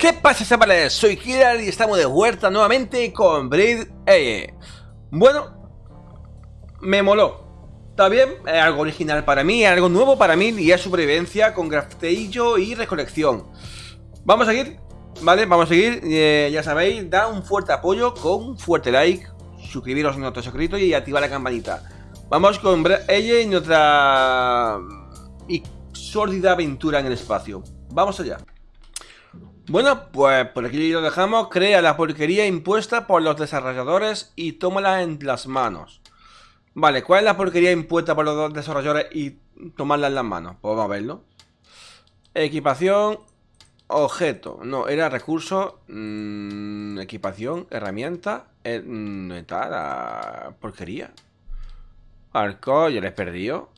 ¿Qué pasa chavales? Soy Kirar y estamos de vuelta nuevamente con Braid E. Bueno, me moló. Está bien, es algo original para mí, algo nuevo para mí y es supervivencia con grafteillo y recolección. Vamos a seguir, ¿vale? Vamos a seguir, eh, ya sabéis, da un fuerte apoyo con un fuerte like, suscribiros en nuestro suscrito y activar la campanita. Vamos con ella y nuestra y sórdida aventura en el espacio. Vamos allá. Bueno, pues por aquí lo dejamos. Crea la porquería impuesta por los desarrolladores y tómala en las manos. Vale, ¿cuál es la porquería impuesta por los desarrolladores y tomarla en las manos? Pues vamos a verlo. Equipación, objeto. No, era recurso, mmm, equipación, herramienta. Eh, está la porquería. Arco, ya le he perdido.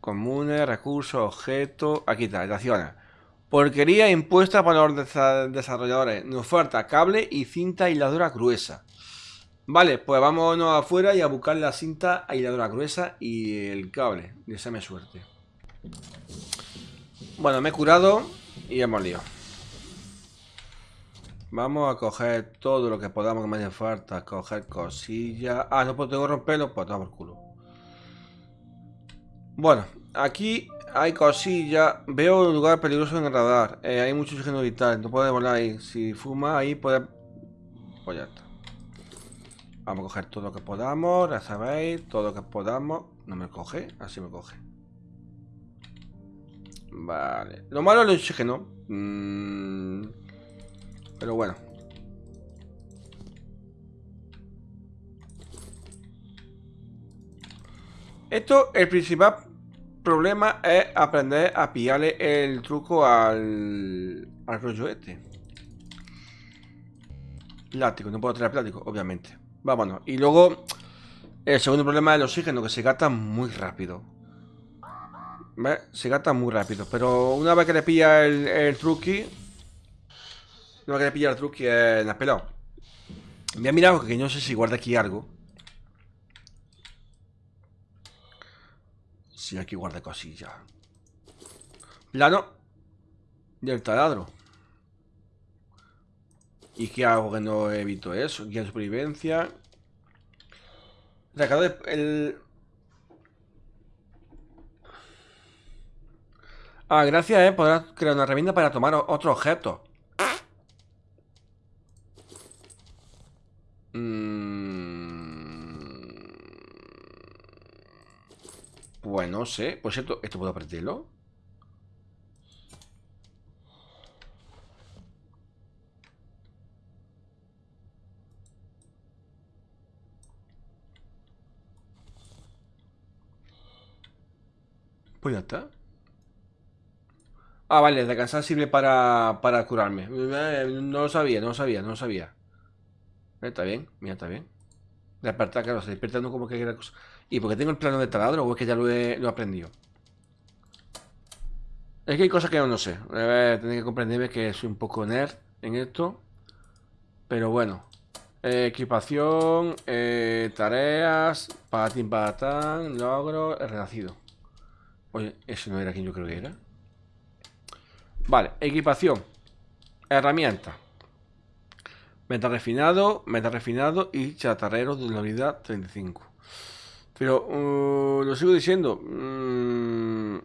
Comunes, recurso, objeto. Aquí está, estaciones. Porquería impuesta por los desarrolladores. Nos falta cable y cinta aisladora gruesa. Vale, pues vámonos afuera y a buscar la cinta aisladora gruesa y el cable. Deseame suerte. Bueno, me he curado y hemos liado. Vamos a coger todo lo que podamos que me hace falta. Coger cosillas. Ah, no puedo romperlo, pues por culo. Bueno, aquí hay cosillas. Veo un lugar peligroso en el radar. Eh, hay mucho oxígeno vital. No puede volar ahí. Si fuma ahí puede... Pues ya está. Vamos a coger todo lo que podamos. Ya sabéis. Todo lo que podamos. No me coge. Así me coge. Vale. Lo malo es el oxígeno. Mm. Pero bueno. Esto, el principal problema es aprender a pillarle el truco al, al rollo este. Plástico, no puedo traer plástico, obviamente. Vámonos. Y luego, el segundo problema es el oxígeno, que se gasta muy rápido. ¿Ves? Se gasta muy rápido. Pero una vez que le pilla el, el truqui... Una vez que le pilla el truqui, es la pelado. Voy a mirar porque no sé si guarda aquí algo. Sí, aquí guarda cosillas. Plano. Del taladro. ¿Y qué hago que no evito eso? Guía de supervivencia. Recador el... Ah, gracias, eh. Podrás crear una herramienta para tomar otro objeto. No sé. Por cierto, ¿esto puedo aprenderlo? Pues ya está. Ah, vale, descansar sirve para, para curarme. Eh, no lo sabía, no lo sabía, no lo sabía. Está bien, mira, está bien. Despertar, claro, se despierta uno como que quiera cosa. ¿Y porque tengo el plano de taladro o es que ya lo he, lo aprendido? Es que hay cosas que yo no sé. Tener que comprenderme que soy un poco nerd en esto. Pero bueno. Eh, equipación, eh, tareas, patín patán, logro, renacido. Oye, ese no era quien yo creo que era. Vale, equipación. Herramienta. Meta refinado, meta refinado y chatarrero de la unidad 35. Pero uh, lo sigo diciendo. Mm,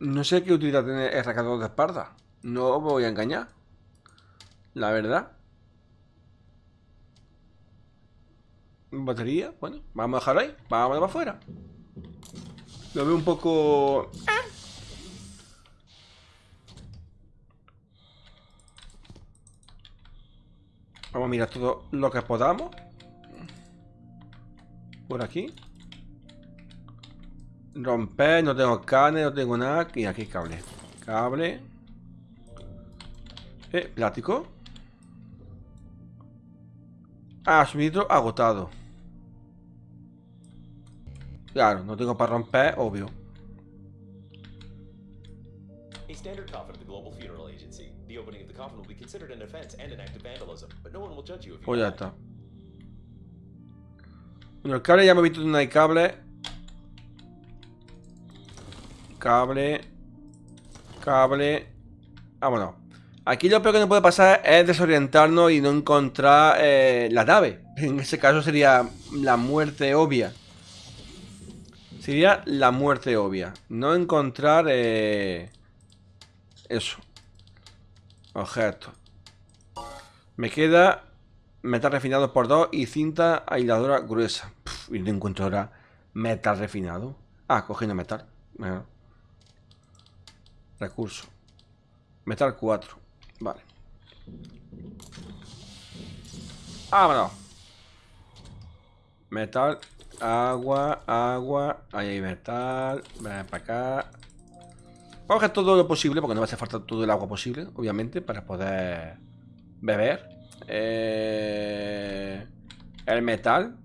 no sé qué utilidad tiene el recador de espalda. No voy a engañar. La verdad. Batería, bueno, vamos a dejarlo ahí. Vamos para afuera. Lo veo un poco... Vamos a mirar todo lo que podamos. Por aquí. Romper, no tengo carne, no tengo nada. Y aquí cable. Cable. Eh, plástico. Ah, suministro agotado. Claro, no tengo para romper, obvio. A standard coffin of the Global Funeral Agency. The opening of the coffin will be considered an offense and an act of vandalism, but no one will judge you if you. Pues ya está. Bueno, el cable ya me he visto donde hay cable. Cable. Cable. Vámonos. Aquí lo peor que nos puede pasar es desorientarnos y no encontrar eh, la nave. En ese caso sería la muerte obvia. Sería la muerte obvia. No encontrar... Eh, eso. Objeto. Me queda metal refinado por dos y cinta aisladora gruesa. y no encuentro ahora metal refinado. Ah, cogiendo metal. Recurso. Metal 4. Vale. Vámonos. Metal, agua, agua. Ahí hay metal. Ven para acá. Vamos todo lo posible, porque no va a hacer falta todo el agua posible, obviamente, para poder beber. Eh, el metal.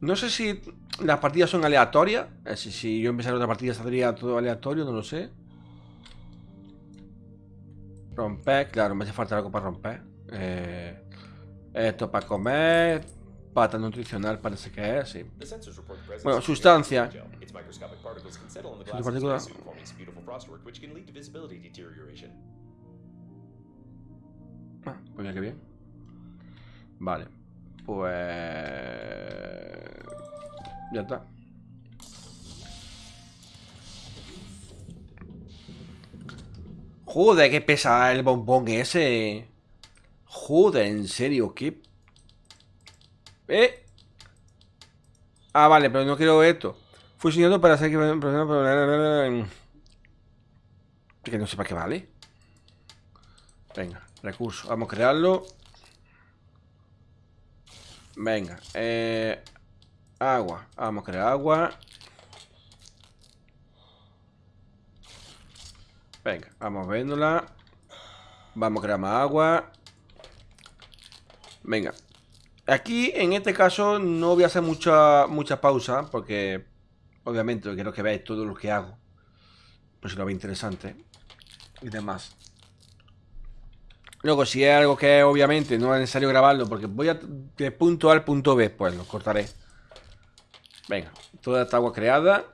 No sé si las partidas son aleatorias. Eh, si, si yo empezara otra partida saldría todo aleatorio, no lo sé. Romper, claro, me hace falta algo para romper. Eh, esto para comer. Pata nutricional parece que es, sí. Bueno, sustancia. Ah, pues ya que bien. Vale. Pues... Ya está. Joder, qué pesa el bombón ese. Joder, en serio, qué... ¿Eh? Ah, vale, pero no quiero esto. Fusionado para hacer que... No sé para qué vale. Venga, recurso. Vamos a crearlo. Venga. Eh, agua. Vamos a crear agua. Venga, vamos viéndola. Vamos a crear más agua. Venga. Aquí, en este caso, no voy a hacer mucha, mucha pausa, porque obviamente quiero que veáis todo lo que hago. Por si lo ve interesante. Y demás. Luego, si es algo que obviamente no es necesario grabarlo, porque voy a de punto A al punto B, pues lo cortaré. Venga, toda esta agua creada.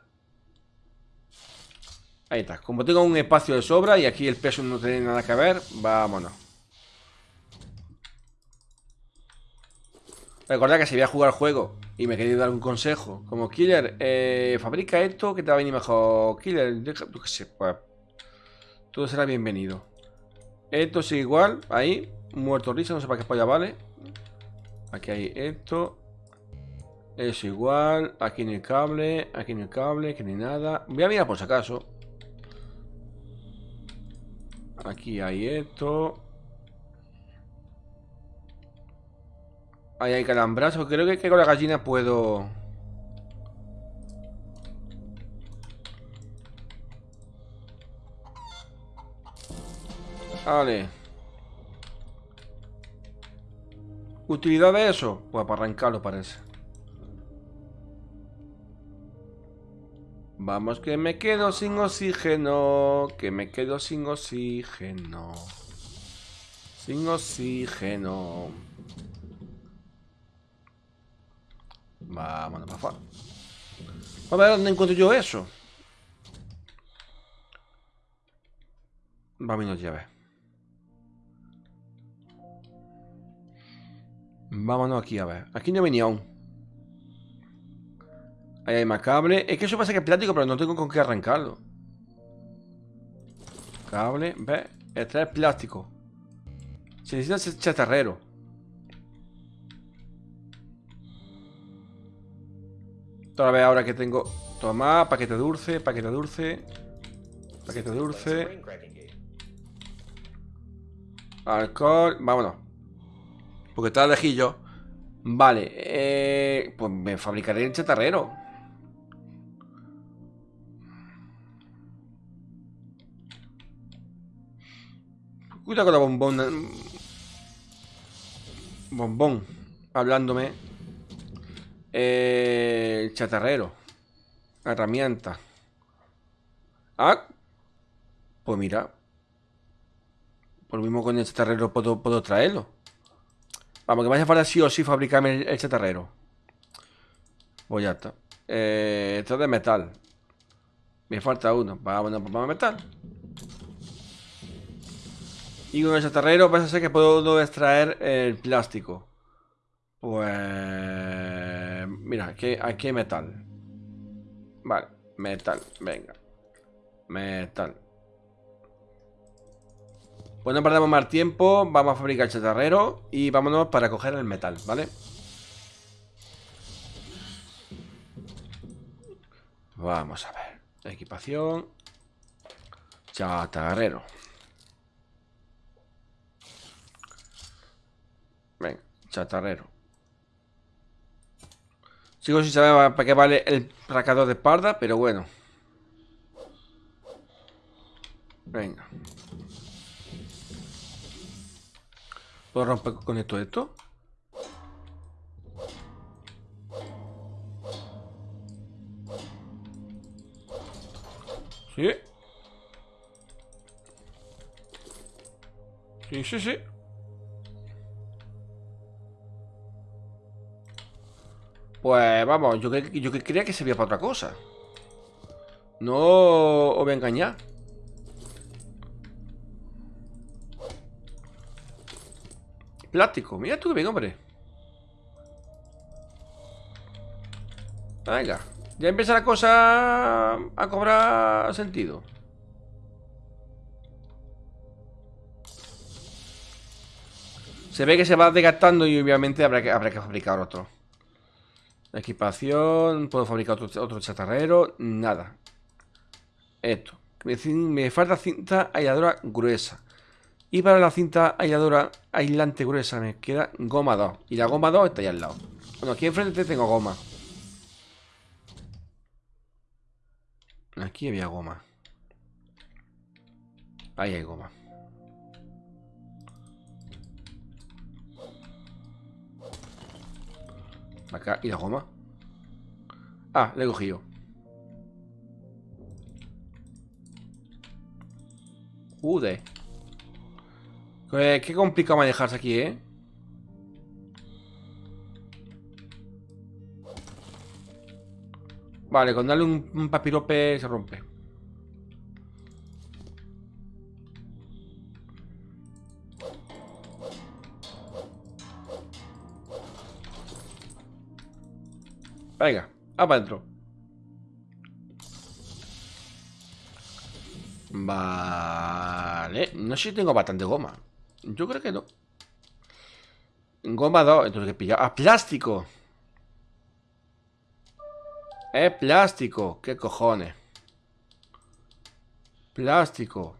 Ahí está. Como tengo un espacio de sobra y aquí el peso no tiene nada que ver, vámonos. Recordad que si voy a jugar el juego y me queréis dar un consejo, como Killer, eh, fabrica esto que te va a venir mejor. Killer, sé, pues, todo será bienvenido. Esto sigue igual, ahí, muerto risa, no sé para qué polla vale. Aquí hay esto. Es igual, aquí ni el cable, aquí ni el cable, aquí ni nada. Voy a mirar por si acaso. Aquí hay esto. Ahí hay calambrazo. Creo que, con la gallina puedo... Vale. ¿Utilidad de eso? Pues para arrancarlo parece. Vamos que me quedo sin oxígeno, que me quedo sin oxígeno. Sin oxígeno. Vámonos para afuera. A ver dónde encuentro yo eso. Vámonos ya Vámonos aquí a ver. Aquí no venía aún. Ahí hay más cable. Es que eso pasa que es plástico, pero no tengo con qué arrancarlo. Cable. ¿Ves? Este es plástico. Se necesita chatarrero. Otra vez ahora que tengo... Toma, paquete dulce, paquete dulce. Paquete dulce. Alcohol. Vámonos. Porque está lejillo. Vale. Eh, pues me fabricaré el chatarrero. Cuidado con la bombón. Bombón. Hablándome. Eh, chatarrero. Herramienta. Ah. Pues mira. Por lo mismo con el chatarrero puedo, puedo traerlo. Vamos, que me hace falta sí o sí fabricarme el, chatarrero. Pues ya está. Eh, esto es de metal. Me falta uno. Vámonos para metal. Y con el chatarrero a ser que puedo extraer el plástico. Pues... Mira, aquí, aquí hay metal. Vale, metal, venga. Metal. Pues no perdamos más tiempo. Vamos a fabricar el chatarrero y vámonos para coger el metal, ¿vale? Vamos a ver. Equipación. Chatarrero. Venga, chatarrero. Sigo sin saber para qué vale el racador de espalda, pero bueno. Venga. ¿Puedo romper con esto esto? Sí. Sí, sí, sí. Pues vamos, yo, yo creía que servía para otra cosa. No os voy a engañar. Plástico. Mira tú que bien, hombre. Venga. Ya empieza la cosa a cobrar sentido. Se ve que se va desgastando y obviamente habrá que, habrá que fabricar otro. Equipación, puedo fabricar otro, chatarrero, nada. Esto. Me, falta cinta aisladora gruesa. Y para la cinta aisladora aislante gruesa me queda goma 2. Y la goma 2 está ahí al lado. Bueno, aquí enfrente tengo goma. Aquí había goma. Ahí hay goma. Acá, ¿y la goma? Ah, le he cogido. Ude. Qué complicado manejarse aquí, ¿eh? Vale, con darle un, papirope se rompe. Venga, va para adentro. Vale. No sé si tengo bastante goma. Yo creo que no. Goma 2. Entonces, ¿qué pilla? ¡Ah, plástico! Es plástico. ¿Qué cojones? Plástico.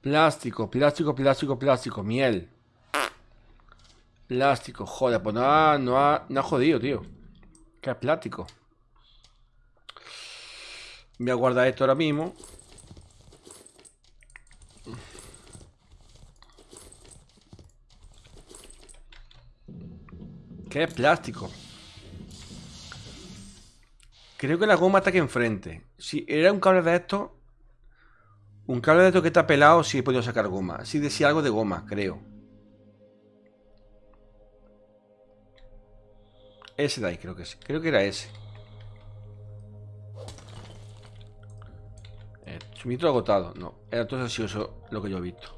Plástico, plástico, plástico, plástico. Miel. Plástico, joder, pues no ha, no ha, no ha jodido, tío. Que es plástico. Voy a guardar esto ahora mismo. ¿Qué es plástico? Creo que la goma está aquí enfrente. Si era un cable de esto Un cable de esto que está pelado, sí he podido sacar goma. Sí decía algo de goma, creo. Ese de ahí creo que es. Creo que era ese. Eh, suministro agotado. No, era todo eso lo que yo he visto.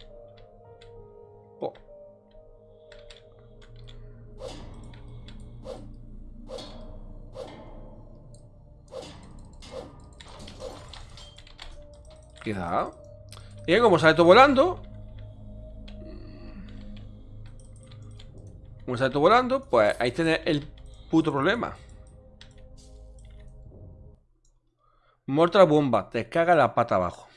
Queda. Y como sale todo volando. Como sale todo volando, pues ahí tiene el puto problema. Mortal bomba, te caga la pata abajo.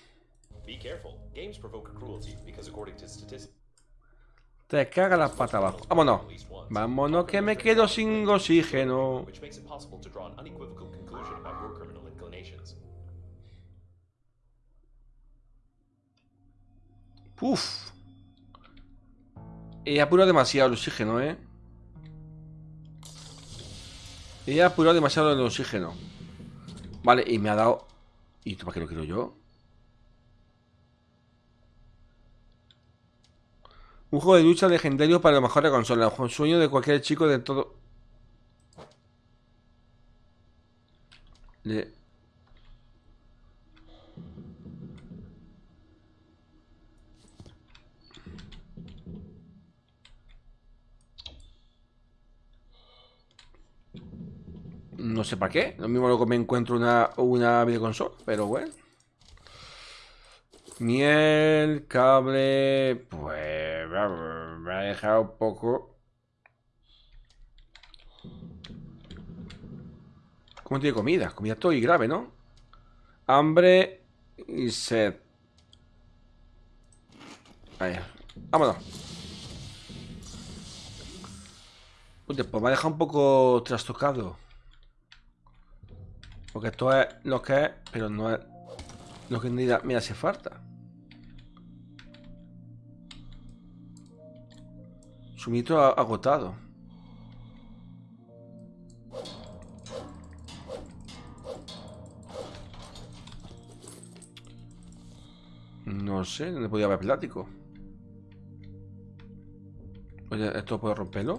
Te caga la pata abajo. Vámonos. Vámonos que me quedo sin oxígeno. Uf. He apurado demasiado el oxígeno, ¿eh? He apurado demasiado el oxígeno. Vale, y me ha dado... ¿Y esto para qué lo quiero yo? Un juego de lucha legendario para lo mejor de consola. Un sueño de cualquier chico de todo... No sé para qué. Lo mismo luego me encuentro una, una videoconsola, pero bueno. Miel, cable... Pues me ha dejado un poco... ¿Cómo tiene comida? Comida todo y grave, ¿no? Hambre y sed. Ahí. Vámonos. pues me ha dejado un poco trastocado. Porque esto es lo que es, pero no es lo que me hace falta. Suministro agotado. No sé, ¿dónde podía haber plático? Oye, ¿esto puede romperlo?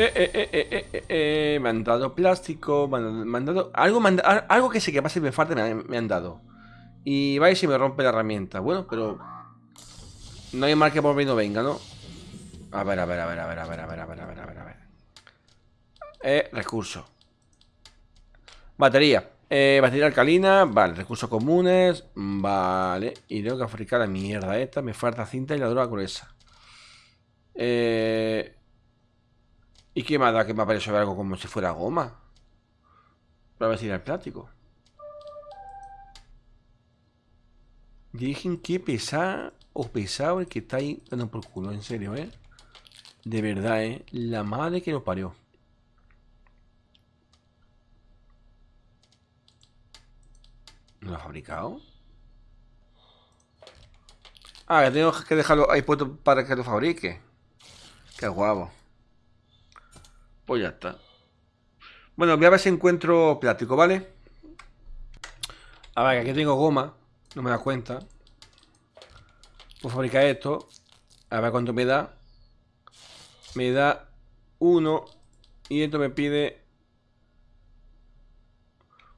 Eh, eh, eh, eh, eh, eh, me han dado plástico, me han, dado... Algo, algo que sé que pasa y me falta me, han dado. Y va y me rompe la herramienta. Bueno, pero... No hay mal que por mí no venga, ¿no? A ver, a ver, a ver, a ver, a ver, a ver, a ver, a ver, a ver, a ver. Eh, recurso. Batería. Eh, batería alcalina, vale, recursos comunes, vale. Y tengo que fabricar la mierda esta, me falta cinta y la droga gruesa. Eh... ¿Y qué me da que me aparece algo como si fuera goma? Para ver si era el plástico. Dije que pesar o pesado el que está ahí dando por culo, en serio, ¿eh? De verdad, ¿eh? La madre que lo parió. ¿No lo ha fabricado? Ah, tengo que dejarlo ahí puesto para que lo fabrique. Qué guapo. Pues ya está. Bueno, voy a ver si encuentro plástico, ¿vale? A ver, aquí tengo goma. No me da cuenta. Puedo fabricar esto. A ver cuánto me da. Me da uno. Y esto me pide...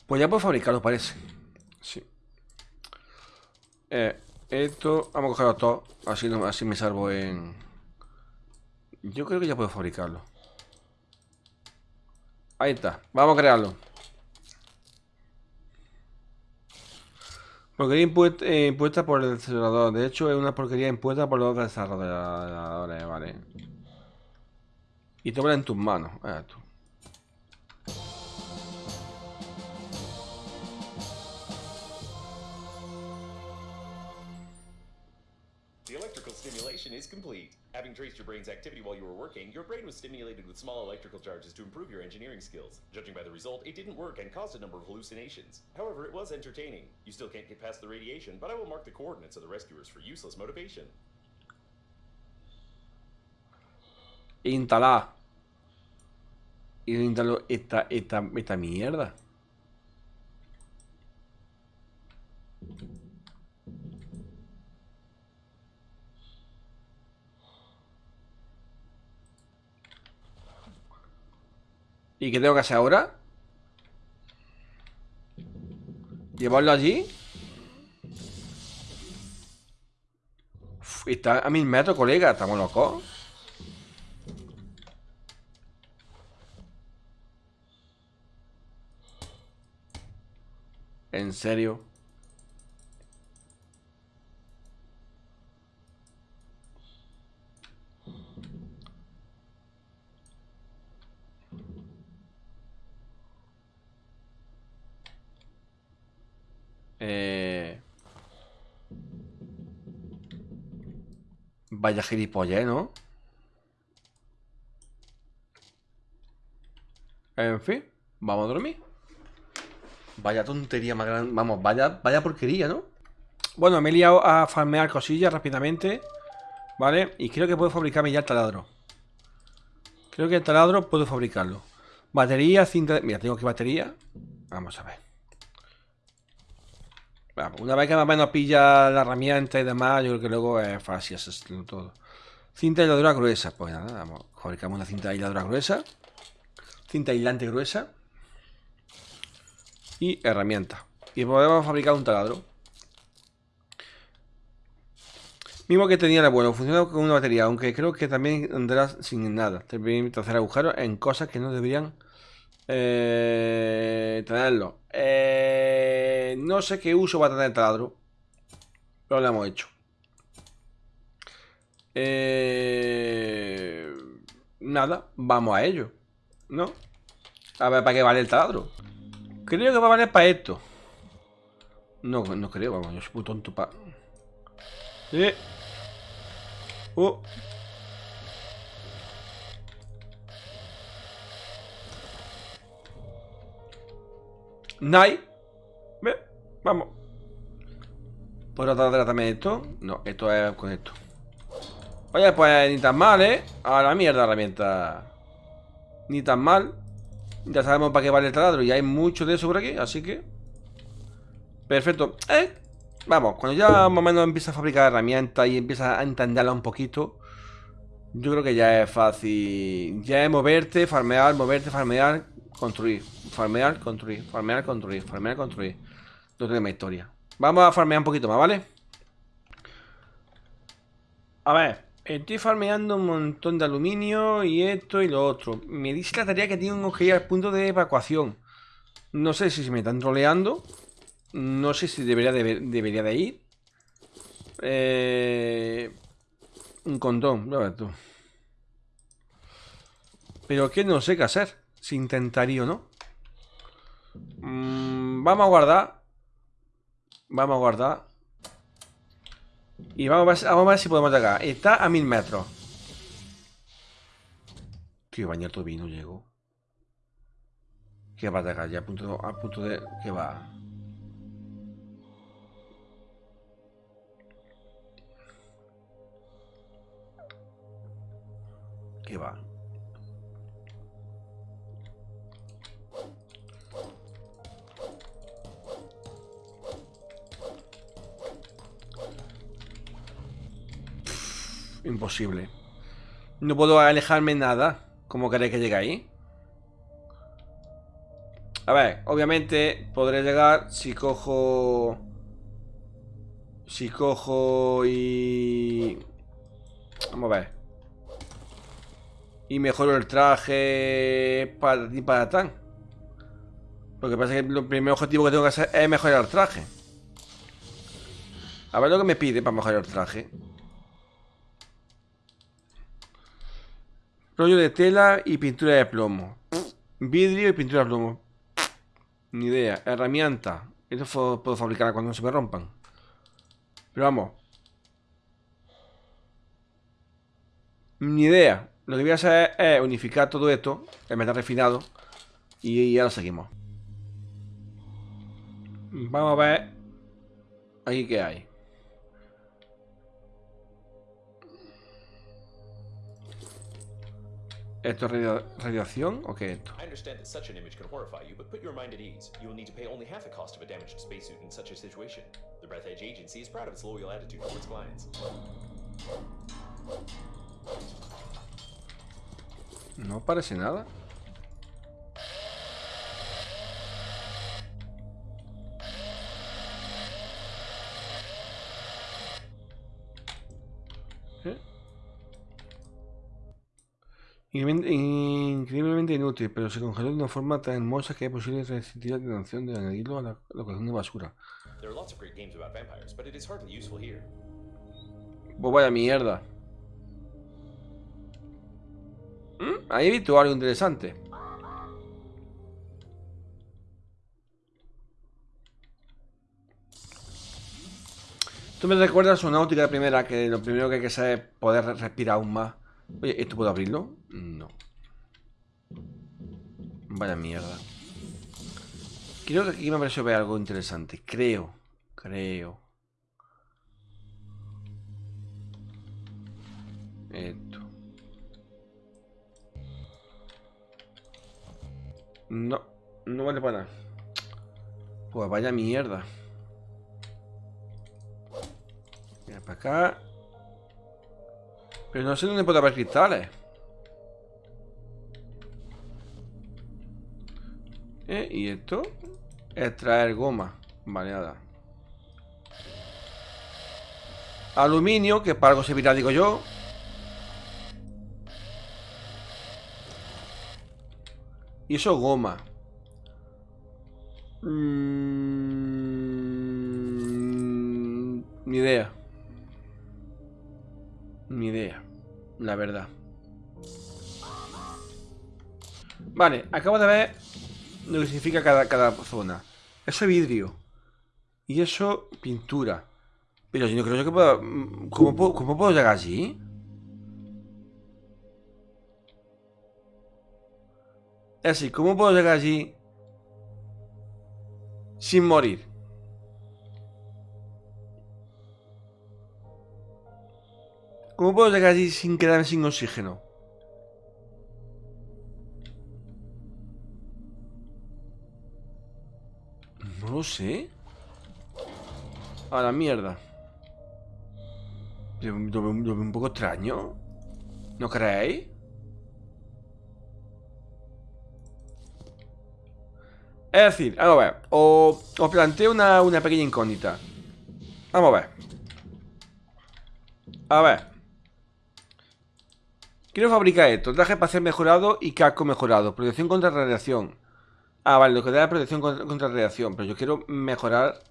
Pues ya puedo fabricarlo, parece. Sí. Eh, esto... Vamos a cogerlo todo. Así, así me salvo en... Yo creo que ya puedo fabricarlo. Ahí está. Vamos a crearlo. Porquería impuesta, eh, por el desarrollador. De hecho, es una porquería impuesta por los desarrolladores. Vale. Y tómala en tus manos. Ah, tú. Having traced your brain's activity while you were working, your brain was stimulated with small electrical charges to improve your engineering skills. Judging by the result, it didn't work and caused a number of hallucinations. However, it was entertaining. You still can't get past the radiation, but I will mark the coordinates of the rescuers for useless motivation. Instalar. Y instaló esta, esta, esta mierda. ¿Y qué tengo que hacer ahora? ¿Llevarlo allí? está a mil metros, colega ¿Estamos locos? ¿En serio? Eh... Vaya gilipollez, ¿no? En fin, vamos a dormir. Vaya tontería más grande. Vamos, vaya, vaya porquería, ¿no? Bueno, me he liado a farmear cosillas rápidamente. ¿Vale? Y creo que puedo fabricarme ya el taladro. Creo que el taladro puedo fabricarlo. Batería, cinta... Mira, tengo que batería. Vamos a ver. Una vez que más o menos pilla la herramienta y demás, yo creo que luego es fácil hacerlo todo. Cinta aisladora gruesa. Pues nada, fabricamos una cinta aisladora gruesa. Cinta aislante gruesa. Y herramienta. Y podemos fabricar un taladro. Mismo que tenía el bueno, funciona con una batería, aunque creo que también andará sin nada. Te permite hacer agujeros en cosas que no deberían eh, tenerlo. Eh, no sé qué uso va a tener el taladro, pero lo hemos hecho. Eh, nada, vamos a ello, ¿no? A ver para qué vale el taladro. Creo que va a valer para esto. No, no creo, vamos, yo soy muy tonto para... Eh. Oh. Nai. Ve, vamos. ¿Puedo tratar también esto? No, esto es con esto. Oye, pues ni tan mal, ¿eh? A la mierda herramienta. Ni tan mal. Ya sabemos para qué vale el taladro. Y hay mucho de eso por aquí, así que... Perfecto. ¿Eh? Vamos, cuando ya más o menos empieza a fabricar herramientas y empieza a entenderla un poquito, yo creo que ya es fácil. Ya es moverte, farmear, moverte, farmear, construir. Farmear, construir, farmear, construir, farmear, construir. No tenemos historia. Vamos a farmear un poquito más, ¿vale? A ver, estoy farmeando un montón de aluminio y esto y lo otro. Me dice la tarea que tengo que ir al punto de evacuación. No sé si se me están troleando no sé si debería de, debería de ir. Eh, un condón, ver tú. Pero que no sé qué hacer. Si intentaría o no. Mm, vamos a guardar. Vamos a guardar. Y vamos a, ver, vamos a ver si podemos llegar. Está a mil metros. Tío, bañar tu vino llego. Que va a llegar ya a punto, a punto de... Que va. va. Imposible. No puedo alejarme nada. ¿Cómo queréis que llegue ahí? A ver, obviamente podré llegar si cojo... Si cojo y... Vamos a ver y mejoro el traje para ti para tan. Lo que pasa es que el primer objetivo que tengo que hacer es mejorar el traje. A ver lo que me pide para mejorar el traje. Rollo de tela y pintura de plomo. Vidrio y pintura de plomo. Ni idea. Herramienta. Eso puedo fabricar cuando se me rompan. Pero vamos. Ni idea. Lo que voy a hacer es unificar todo esto, el metal refinado, y, ahora seguimos. Vamos a ver aquí qué hay. ¿Esto es radio radiación o qué es esto? I understand that such an image can horrify you, but put your mind at ease. You will need to pay only half the cost of a damaged spacesuit in such a situation. The Breath Edge Agency is proud of its loyal attitude towards clients. No parece nada. Increíblemente inútil, pero se congeló de una forma tan hermosa que es posible resistir la tentación de añadirlo a la, colección de basura. Pues vaya mierda. ¿Mm? Ahí he visto algo interesante. Tú me recuerdas una náutica de primera que lo primero que hay que hacer es poder respirar aún más. Oye, ¿esto puedo abrirlo? No. Vaya mierda. Creo que aquí me parece ver algo interesante. Creo. Creo. Esto. No, no vale para nada. Pues vaya mierda. Acá. Pero no sé dónde puede haber cristales. ¿Eh? ¿Y esto? Extraer goma. Vale, nada. Aluminio, que para algo servirá, digo yo. Y eso goma. Mm, ni idea. Ni idea. La verdad. Vale, acabo de ver lo que significa cada, cada zona. Eso es vidrio. Y eso, pintura. Pero yo no creo que pueda... ¿Cómo puedo, cómo puedo llegar allí? Es así, ¿cómo puedo llegar allí sin morir? ¿Cómo puedo llegar allí sin quedarme sin oxígeno? No lo sé. A la mierda. Un poco extraño. ¿No creéis? Es decir, vamos a ver. Os, os planteo una, una pequeña incógnita. Vamos a ver. A ver. Quiero fabricar esto. Traje para ser mejorado y casco mejorado. Protección contra radiación. Ah, vale, lo que da es protección contra, radiación. Pero yo quiero mejorar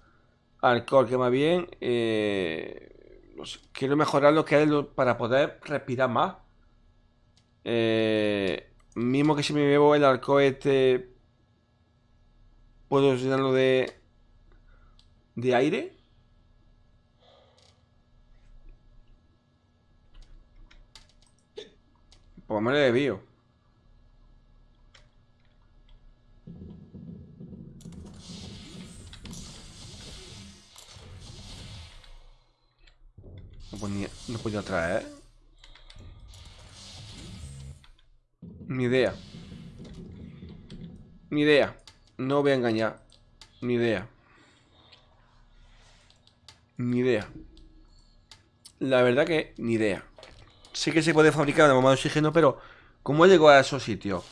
alcohol, que más bien... eh, quiero mejorar lo que lo- para poder respirar más. Eh, mismo que si me bebo el alcohol este... ¿Puedo llenarlo de... de aire? Pues me lo. No podía, no podía traer. Ni idea. Ni idea. No voy a engañar. Ni idea. Ni idea. La verdad que ni idea. Sé que se puede fabricar una bomba de oxígeno, pero ¿cómo llego a esos sitios?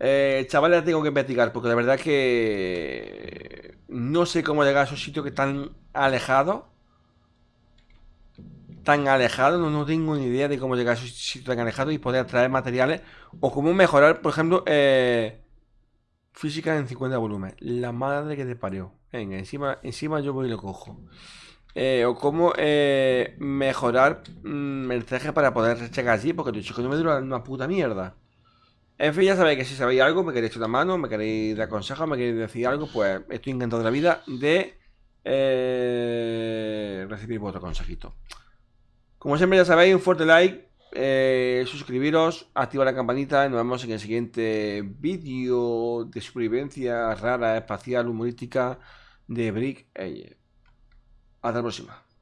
Eh, chavales, tengo que investigar, porque la verdad que no sé cómo llegar a esos sitios que están alejados. Tan alejados, no, no tengo ni idea de cómo llegar a esos sitios tan alejados y poder traer materiales. O cómo mejorar, por ejemplo, eh, física en 50 volumen. La madre que te parió. Venga, encima, encima yo voy y lo cojo. Eh, o cómo eh, mejorar mm, el traje para poder llegar allí, porque dicho que no me dura una puta mierda. En fin, ya sabéis que si sabéis algo, me queréis echar una mano, me queréis dar consejos, me queréis decir algo, pues estoy encantado de la vida de eh, recibir vuestro consejito. Como siempre ya sabéis, un fuerte like, suscribiros, activar la campanita y nos vemos en el siguiente vídeo de supervivencia rara, espacial, humorística de Brick Ayer. Hasta la próxima.